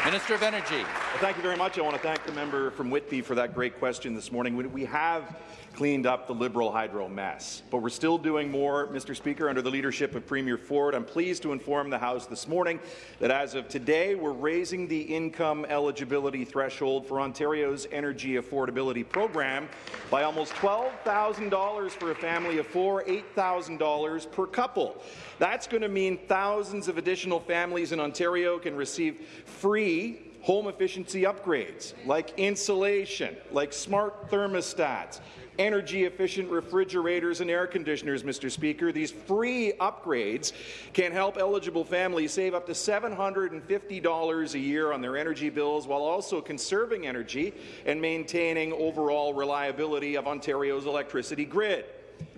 Minister of Energy. Well, thank you very much. I want to thank the member from Whitby for that great question this morning. We- We have cleaned up the Liberal hydro mess, but we're still doing more, Mr. Speaker, under the leadership of Premier Ford. I'm pleased to inform the House this morning that as of today, we're raising the income eligibility threshold for Ontario's energy affordability program by almost $12,000 for a family of four, $8,000 per couple. That's going to mean thousands of additional families in Ontario can receive free home efficiency upgrades like insulation, like smart thermostats, energy-efficient refrigerators and air conditioners, Mr. Speaker. These free upgrades can help eligible families save up to $750 a year on their energy bills while also conserving energy and maintaining overall reliability of Ontario's electricity grid.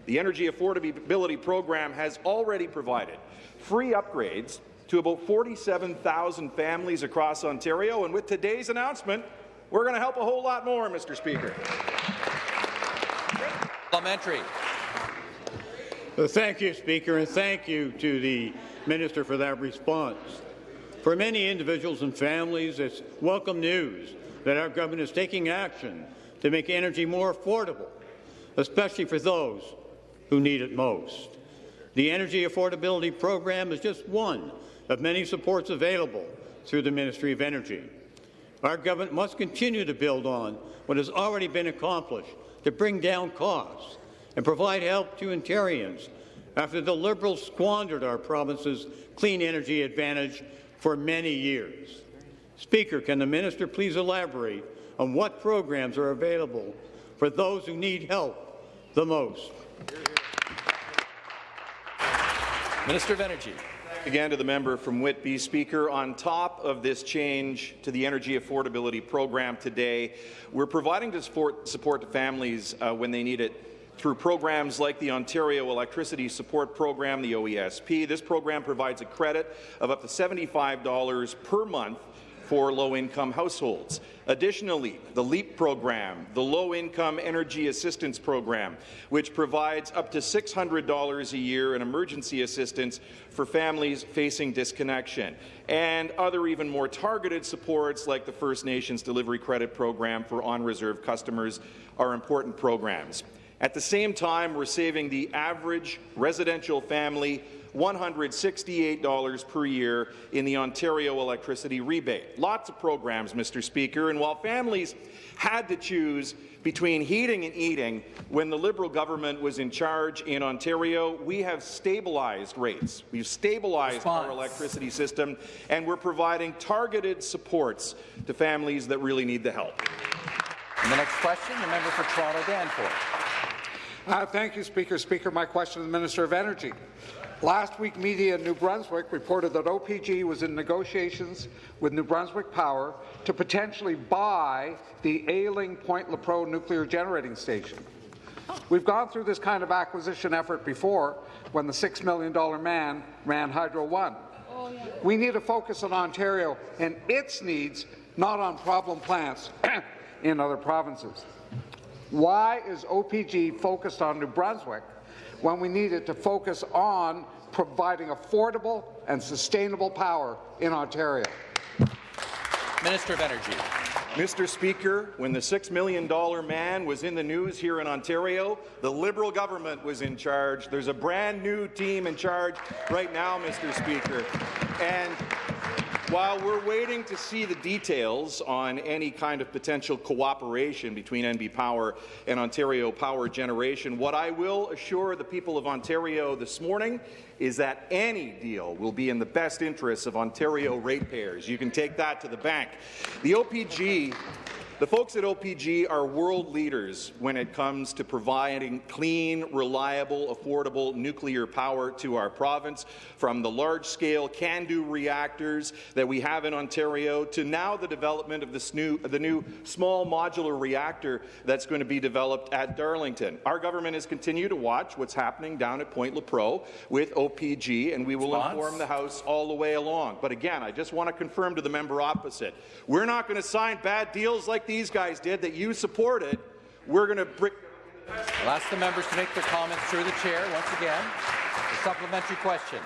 The Energy Affordability Program has already provided free upgrades to about 47,000 families across Ontario, and with today's announcement, we're going to help a whole lot more, Mr. Speaker. Parliamentary. Well, thank you, Speaker, and thank you to the Minister for that response. For many individuals and families, it's welcome news that our government is taking action to make energy more affordable, especially for those who need it most. The Energy Affordability Program is just one of many supports available through the Ministry of Energy. Our government must continue to build on what has already been accomplished to bring down costs and provide help to Ontarians after the Liberals squandered our province's clean energy advantage for many years. Speaker, can the minister please elaborate on what programs are available for those who need help the most? Minister of Energy. Again to the member from Whitby. Speaker, on top of this change to the Energy Affordability Program today, we're providing to support, support to families uh, when they need it through programs like the Ontario Electricity Support Program, the OESP. This program provides a credit of up to $75 per month for low-income households. Additionally, the LEAP program, the Low-Income Energy Assistance Program, which provides up to $600 a year in emergency assistance for families facing disconnection, and other even more targeted supports like the First Nations Delivery Credit Program for on-reserve customers are important programs. At the same time, we're saving the average residential family $168 per year in the Ontario electricity rebate. Lots of programs, Mr. Speaker, and while families had to choose between heating and eating when the Liberal government was in charge in Ontario, we have stabilized rates. We've stabilized Response. our electricity system, and we're providing targeted supports to families that really need the help. And the next question, the member for Toronto Danforth. Uh, thank you, Speaker. Speaker, my question to the Minister of Energy. Last week, media in New Brunswick reported that OPG was in negotiations with New Brunswick Power to potentially buy the ailing Point Lepreau nuclear generating station. We've gone through this kind of acquisition effort before when the $6 million man ran Hydro One. We need to focus on Ontario and its needs, not on problem plants *coughs* in other provinces. Why is OPG focused on New Brunswick when we need it to focus on providing affordable and sustainable power in Ontario. Minister of Energy. Mr. Speaker, when the $6 million man was in the news here in Ontario, the Liberal government was in charge. There's a brand new team in charge right now, Mr. Speaker. And while we're waiting to see the details on any kind of potential cooperation between NB Power and Ontario Power Generation, what I will assure the people of Ontario this morning is that any deal will be in the best interests of Ontario ratepayers. You can take that to the bank. The OPG the folks at OPG are world leaders when it comes to providing clean, reliable, affordable nuclear power to our province, from the large-scale CANDU reactors that we have in Ontario to now the development of this new, the new small modular reactor that's going to be developed at Darlington. Our government has continued to watch what's happening down at Point Lepreau with OPG, and we will Response? inform the House all the way along. But again, I just want to confirm to the member opposite, we're not going to sign bad deals like these guys did that you supported, we're going to bring. I'll ask the members to make their comments through the chair once again. A supplementary question.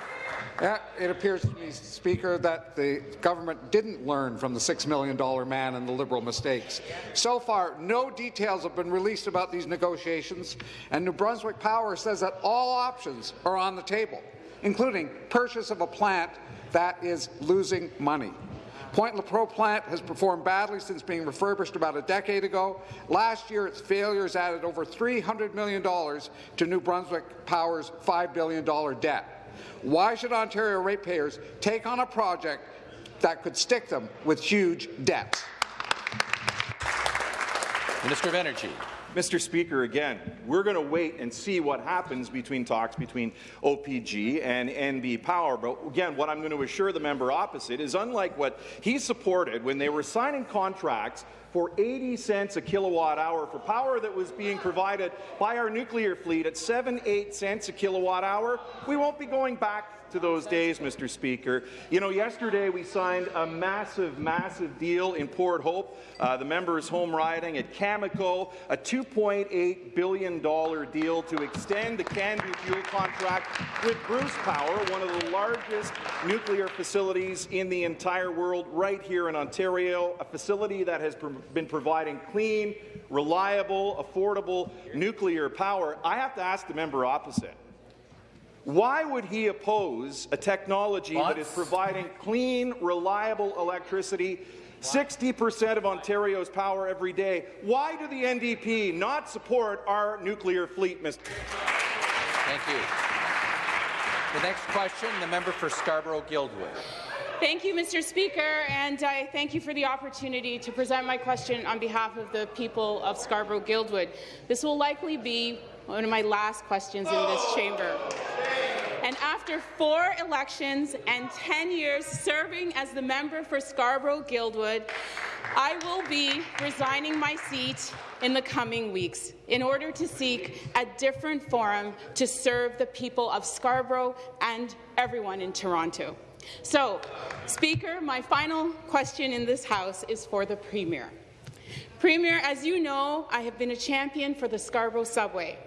Yeah, it appears to me, Speaker, that the government didn't learn from the $6 million man and the Liberal mistakes. So far, no details have been released about these negotiations, and New Brunswick Power says that all options are on the table, including purchase of a plant that is losing money. Point Lepreau plant has performed badly since being refurbished about a decade ago. Last year, its failures added over $300 million to New Brunswick Power's $5 billion debt. Why should Ontario ratepayers take on a project that could stick them with huge debts? Minister of Energy. Mr. Speaker, again, we're going to wait and see what happens between talks between OPG and NB Power. But again, what I'm going to assure the member opposite is unlike what he supported when they were signing contracts for 80 cents a kilowatt hour for power that was being provided by our nuclear fleet at 7, 8 cents a kilowatt hour, we won't be going back to those days, Mr. Speaker. You know, yesterday we signed a massive, massive deal in Port Hope, uh, the members' home riding at Cameco, a $2.8 billion deal to extend the CANDU fuel contract with Bruce Power, one of the largest nuclear facilities in the entire world, right here in Ontario, a facility that has pro been providing clean, reliable, affordable nuclear power. I have to ask the member opposite. Why would he oppose a technology that is providing clean, reliable electricity 60% of Ontario's power every day. Why do the NDP not support our nuclear fleet, Mr. Thank you. The next question, the member for Scarborough-Guildwood. Thank you, Mr. Speaker, and I thank you for the opportunity to present my question on behalf of the people of Scarborough-Guildwood. This will likely be one of my last questions in this chamber. And after four elections and 10 years serving as the member for Scarborough-Guildwood, I will be resigning my seat in the coming weeks in order to seek a different forum to serve the people of Scarborough and everyone in Toronto. So, Speaker, my final question in this House is for the Premier. Premier, as you know, I have been a champion for the Scarborough subway.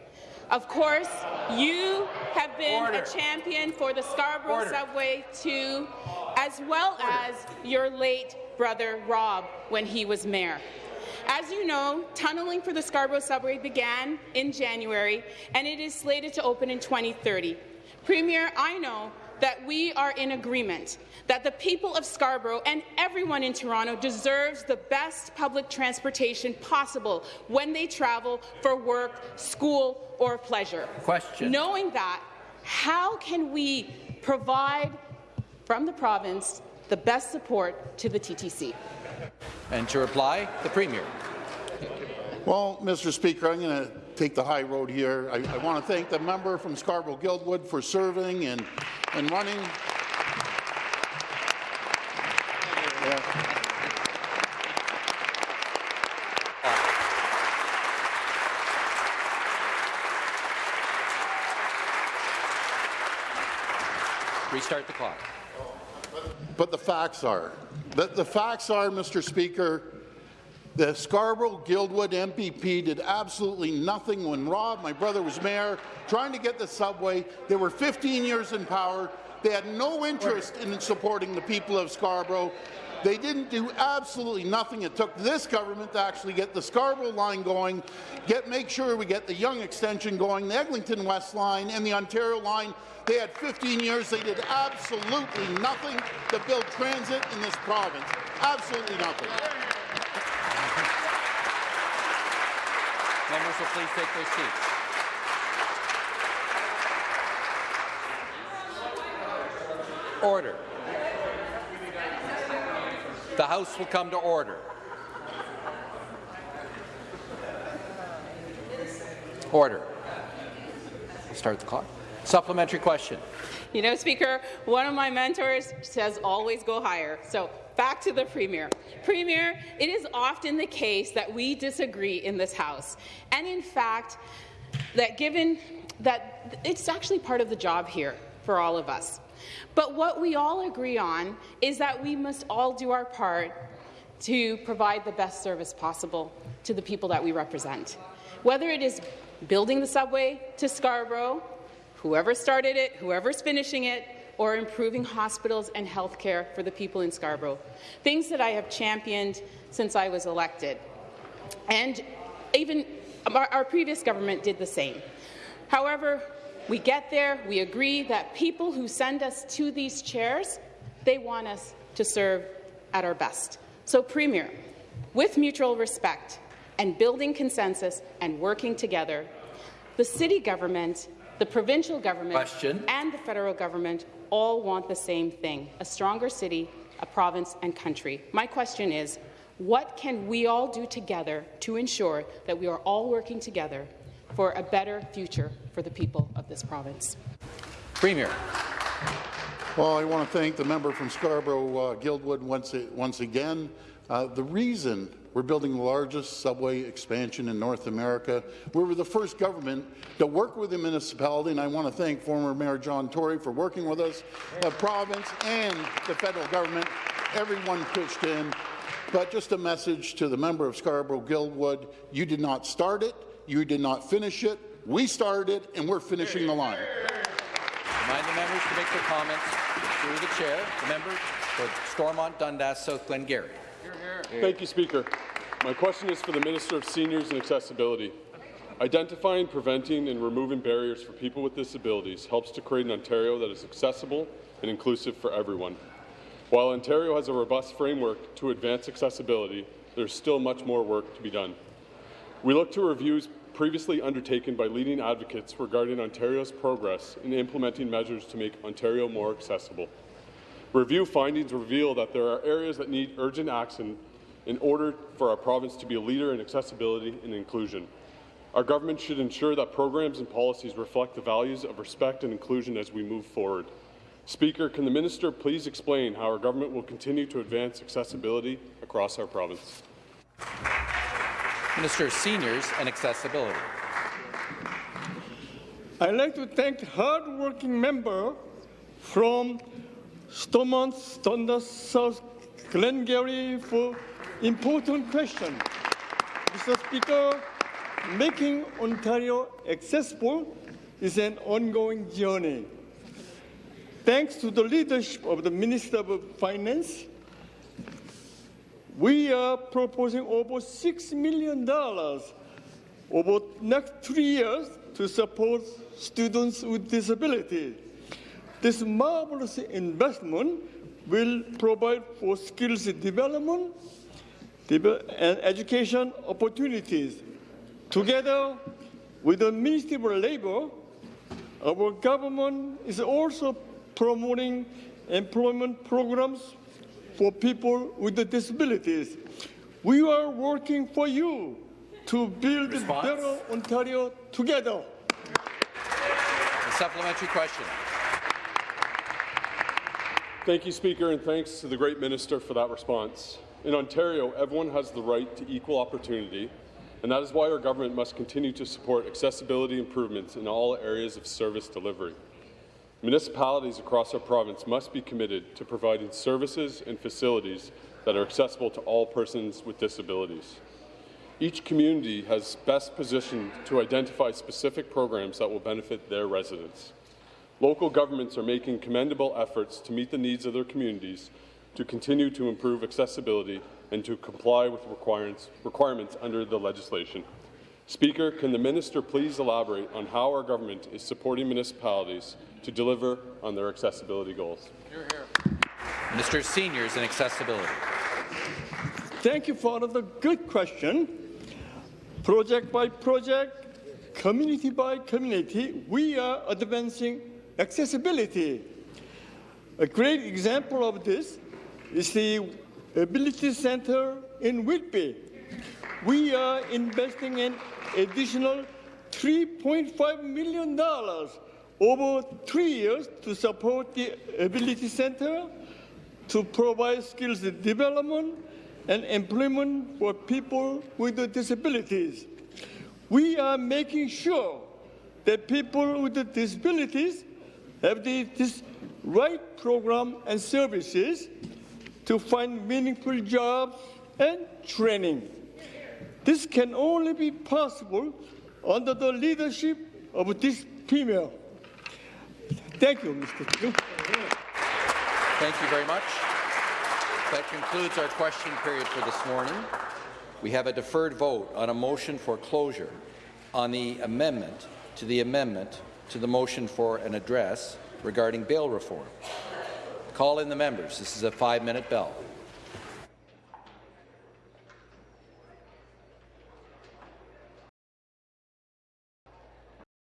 Of course, you have been Order. a champion for the Scarborough Order. subway too, as well Order. as your late brother Rob when he was mayor. As you know, tunneling for the Scarborough subway began in January, and it is slated to open in 2030. Premier, I know that we are in agreement that the people of Scarborough and everyone in Toronto deserves the best public transportation possible when they travel for work, school, or pleasure. Question. Knowing that, how can we provide from the province the best support to the TTC? And to reply, the Premier. Well, Mr. Speaker, I'm going to take the high road here. I, I want to thank the member from Scarborough-Guildwood for serving and, and running. Yeah. Restart the clock. But the facts are, the, the facts are, Mr. Speaker, the Scarborough-Guildwood MPP did absolutely nothing when Rob, my brother, was mayor, trying to get the subway. They were 15 years in power. They had no interest in supporting the people of Scarborough. They didn't do absolutely nothing. It took this government to actually get the Scarborough line going, get make sure we get the Yonge extension going, the Eglinton West line, and the Ontario line. They had 15 years. They did absolutely nothing to build transit in this province. Absolutely nothing. Members will please take their seats. Order. The House will come to order. Order. Start the clock. Supplementary question. You know, Speaker, one of my mentors says always go higher. So back to the Premier. Premier, it is often the case that we disagree in this House. And in fact, that given that it's actually part of the job here for all of us. But what we all agree on is that we must all do our part to provide the best service possible to the people that we represent. Whether it is building the subway to Scarborough, whoever started it, whoever's finishing it, or improving hospitals and health care for the people in Scarborough. Things that I have championed since I was elected. And even our, previous government did the same. However, we get there, we agree that people who send us to these chairs, they want us to serve at our best. So, Premier, with mutual respect and building consensus and working together, the city government, the provincial government, Question. and the federal government all want the same thing, a stronger city, a province and country. My question is, what can we all do together to ensure that we are all working together for a better future for the people of this province? Premier. Well, I want to thank the member from Scarborough-Guildwood uh, once, once again. Uh, the reason we're building the largest subway expansion in North America. We were the first government to work with the municipality, and I want to thank former Mayor John Tory for working with us, the province and the federal government. Everyone pitched in. But just a message to the member of Scarborough-Guildwood, you did not start it, you did not finish it, we started it, and we're finishing the line. Remind the members to make their comments through the chair. The member for Stormont, Dundas, South Glengarry. Thank you, Speaker. My question is for the Minister of Seniors and Accessibility. Identifying, preventing and removing barriers for people with disabilities helps to create an Ontario that is accessible and inclusive for everyone. While Ontario has a robust framework to advance accessibility, there's still much more work to be done. We look to reviews previously undertaken by leading advocates regarding Ontario's progress in implementing measures to make Ontario more accessible. Review findings reveal that there are areas that need urgent action in order for our province to be a leader in accessibility and inclusion. Our government should ensure that programs and policies reflect the values of respect and inclusion as we move forward. Speaker, can the minister please explain how our government will continue to advance accessibility across our province? Minister of Seniors and Accessibility. I'd like to thank the hard-working member from Stormont, Dundas, South Glengarry for important question. Mr. Speaker, making Ontario accessible is an ongoing journey. Thanks to the leadership of the Minister of Finance, we are proposing over $6 million over the next three years to support students with disabilities This marvelous investment will provide for skills development and education opportunities. Together with the Ministry of Labor, our government is also promoting employment programs for people with disabilities. We are working for you to build Response? better Ontario together. A supplementary question. Thank you, Speaker, and thanks to the great minister for that response. In Ontario, everyone has the right to equal opportunity, and that is why our government must continue to support accessibility improvements in all areas of service delivery. Municipalities across our province must be committed to providing services and facilities that are accessible to all persons with disabilities. Each community has best positioned to identify specific programs that will benefit their residents. Local governments are making commendable efforts to meet the needs of their communities, to continue to improve accessibility, and to comply with requirements, requirements under the legislation. Speaker, can the minister please elaborate on how our government is supporting municipalities to deliver on their accessibility goals? Minister of Seniors and Accessibility. Thank you for the good question. Project by project, community by community, we are advancing accessibility. A great example of this is the Ability Center in Whitby. We are investing an additional $3.5 million over three years to support the Ability Center to provide skills development and employment for people with disabilities. We are making sure that people with disabilities have the this right program and services to find meaningful jobs and training. This can only be possible under the leadership of this female. Thank you, Mr. Speaker. Thank you very much. That concludes our question period for this morning. We have a deferred vote on a motion for closure on the amendment to the amendment to the motion for an address regarding bail reform. Call in the members. This is a five-minute bell.